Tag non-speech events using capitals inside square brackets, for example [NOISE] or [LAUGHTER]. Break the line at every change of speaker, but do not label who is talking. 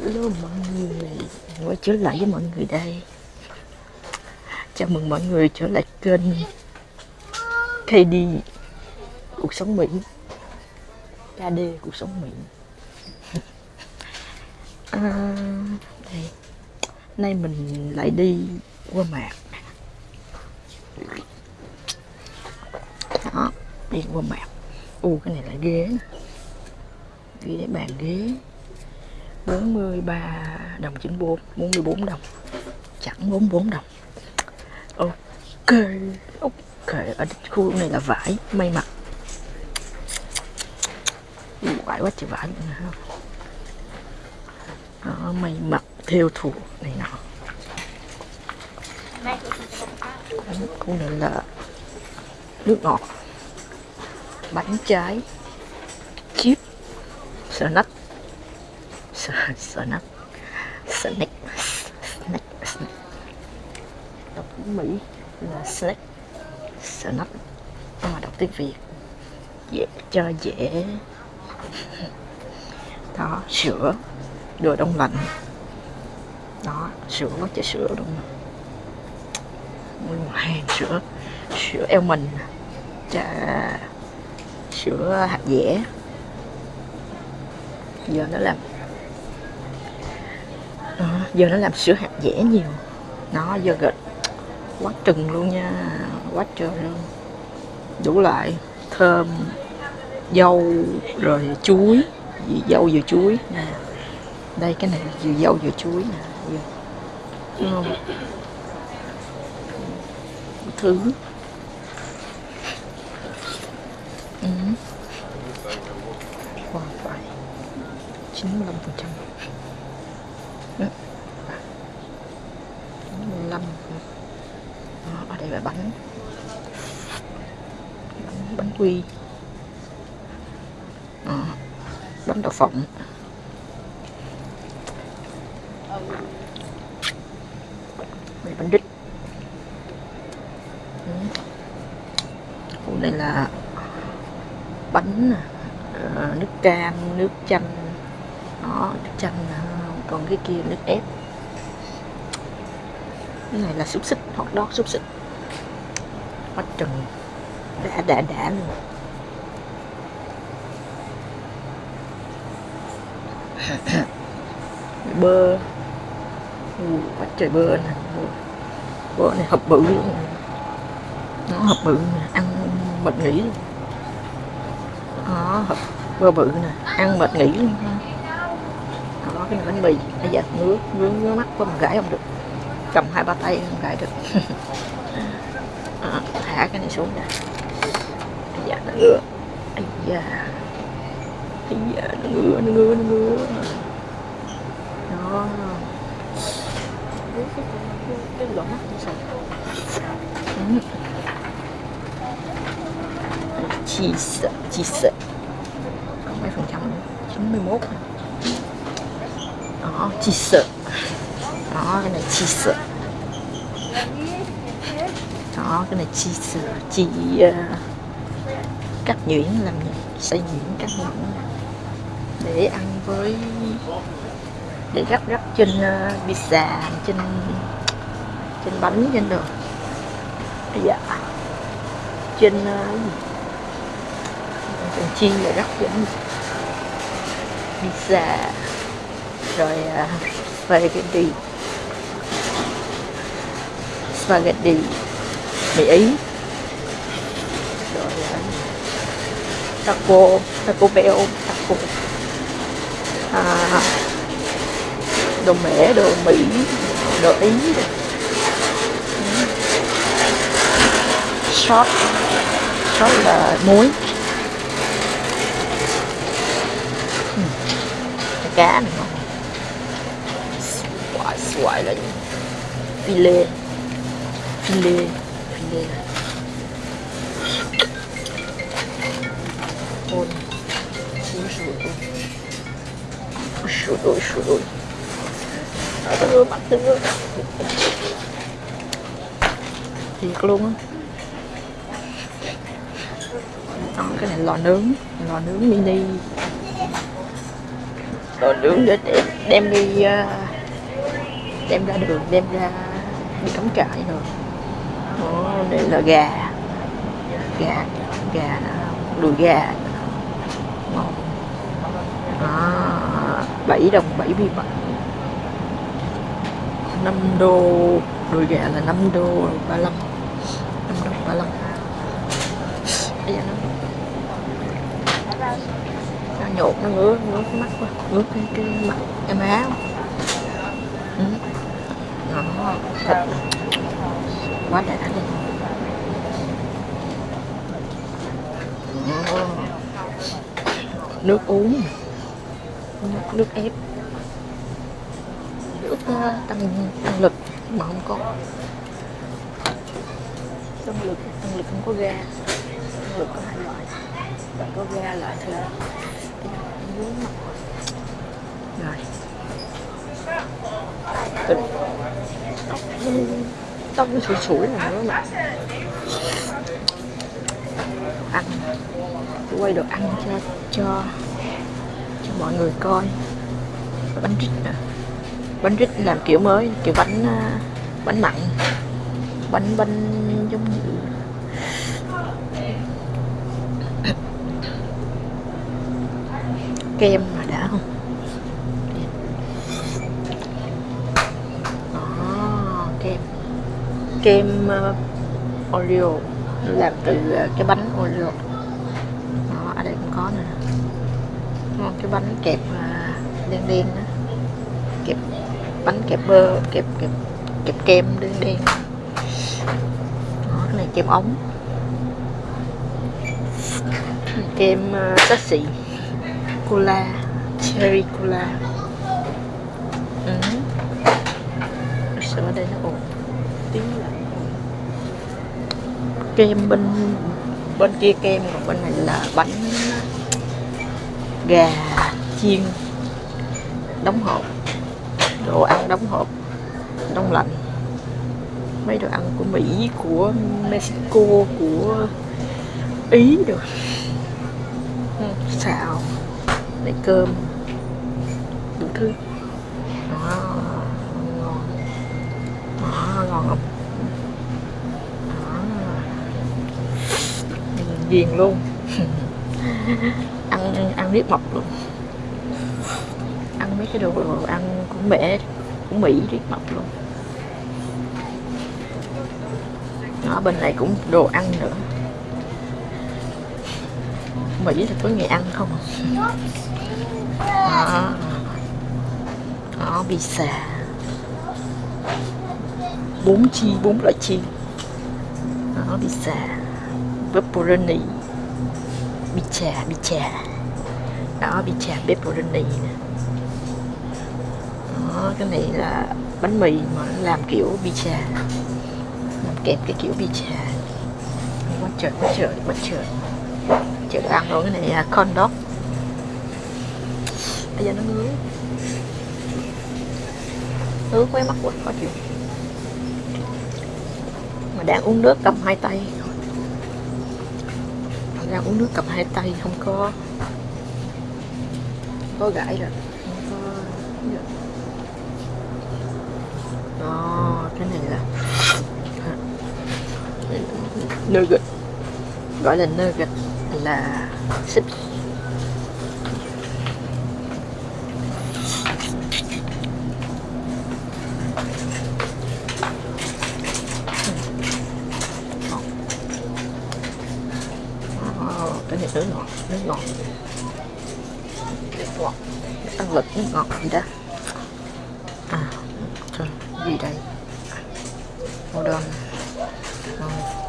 Hello mọi người. Quay trở lại với mọi người đây. Chào mừng mọi người trở lại kênh KD Cuộc sống Mỹ. KD Cuộc sống Mỹ. [LAUGHS] À, đây. Nay mình lại đi qua mạc Đó Đi qua mạc U cái này là ghế. Ghế bàn ghế. 43 đồng 94 44 đồng. Chẳng 44 đồng. Ok ok ở khu này là vải may mặc. Vải quá trời vải đó, may mặc theo thùa này nọ. Khu này là nước ngọt bánh trái chip snack snack snack snack snack đọc tiếng Mỹ là snack snack nhưng mà đọc tiếng Việt, dễ cho dễ. [LAUGHS] Đó, sữa. Đồ đông lạnh. Đó, sữa, có chai sữa đông lạnh. Nguyên hàng sữa. Sữa eo mình. Trà sữa hạt dẻ. Giờ nó làm giờ nó làm sữa hạt dẻ nhiều. Nó giờ gật. Quá trừng luôn nha. Quá trời luôn. Đủ loại. Thơm dâu rồi chuối. Vì dâu vừa chuối. Nè. Đây cái này vừa dâu vừa chuối nè. Vừa. thứ. Ừ. wow, 95% Đó, ở đây là bánh. Bánh, bánh quy. Đó, bánh đậu phộng. Đây bánh đít. Ừ. Đây là bánh ờ, nước cam nước chanh. Đó nước chanh còn cái kia nước ép cái này là xúc xích hot dog xúc xích. Quá trần, đã đã đã luôn. [COUGHS] Bơ. Ừ, quá trời bơ này, bơ này hợp bự luôn nó hợp bự ăn mệt nghỉ đó hợp bơ bự nè ăn mệt nghỉ luôn đó cái bánh mì. Bây giờ ngứa ngứa ngứa mắt có mà gãi không được cầm hai ba tay không gãi được. [LAUGHS] À, thả cái này xuống nè. Bây giờ nó ngứa. Bây giờ bây giờ nó ngứa nó ngứa nó ngứa. Đó. [LAUGHS] Cái lỗ mắt như sao cheese cheese có mấy phần trăm? 91 đó cheese đó cái này chi cheese đó cái này cheese chị ờ, uh, cắt nhuyễn làm gì? Xay nhuyễn cắt nhuyễn. Để ăn với để gấp gấp trên uh, pizza trên trên bánh trên đường dạ. Trên uh, trên chiên và gấp trên pizza. Rồi uh, gì? Spaghetti. Mì Ý. Rồi à. taco taco bell taco. À, đồ mẻ đồ Mỹ đồ Ý. Sốt sốt là muối. Cá này ngon. Xoài xoài là gì? filet filet filet ôi ôi sủi ôi sủi ôi sủi ôi đưa bắt đưa thiệt luôn á. Đó, cái này lò nướng. Lò nướng mini. Lò nướng để để đem đi à, đem ra đường đem ra đi cắm trại rồi. Đó, đây là gà. Gà gà đùi gà. Ngon đó, 7 đồng 77 5 đô đùi gà là 5 đô 35 5 đồng 35 Bây giờ nó nó nhột nó ngứa ngứa cái mắt quá ngứa cái cái mặt em áo ừ. đó thịt quá đi. Đó. nước uống. Nước, nước ép. Nước ờ, tăng tăng lực mà không có. Tăng lực tăng lực không có ga. Tăng lực có hai loại. Loại có ga loại thì rồi. Tình. tóc tông nó sủi sủi này nữa mà. Ăn. Tôi quay đồ ăn cho cho cho mọi người coi. Bánh rít nè bánh rít làm kiểu mới, kiểu bánh à, bánh mặn. Bánh bánh giống như [COUGHS] kem mà đã không? Kem uh, Oreo. Làm từ uh, cái bánh Oreo. Đó, ở đây cũng có nè. Đó, cái bánh kẹp uh, đen đen đó kẹp bánh kẹp bơ kẹp kẹp kẹp kem đen đen. Đó, cái này kem ống. Kem uh, xị. Cola cherry cola. Ừ. sữa đây nó ổn tí là kem bên bên kia kem, còn bên này là bánh gà chiên đóng hộp, đồ ăn đóng hộp, đông lạnh. Mấy đồ ăn của Mỹ, của Mexico, của Ý rồi xào lấy cơm, đủ thứ đó, ngon đó, ngon không ghiền luôn. [LAUGHS] Ăn ăn riết mập luôn. Ăn mấy cái đồ, đồ ăn cũng mẹ cũng Mỹ riết mập luôn. Ở bên này cũng đồ ăn nữa. Mỹ là có nghề ăn không? Đó, đó pizza bốn chi, bốn loại chi. Đó pizza pepperoni pizza pizza đó pizza pepperoni nè. Đó, cái này là bánh mì mà làm kiểu pizza làm kẹp cái kiểu pizza quá trời quá trời quá trời. Chờ ăn rồi cái này là con dog bây giờ nó ngứa. Ngứa quay mắt quá, khó chịu mà đang uống nước cầm hai tay. Đang uống nước cầm hai tay không có. Không có gãi rồi. Không có đó, cái này là nugget. Gọi là nugget là xích cái này nước ngọt. Ăn ngọt nước ngọt lực ngọt gì đó. À trời gì đây? Hold on ngon.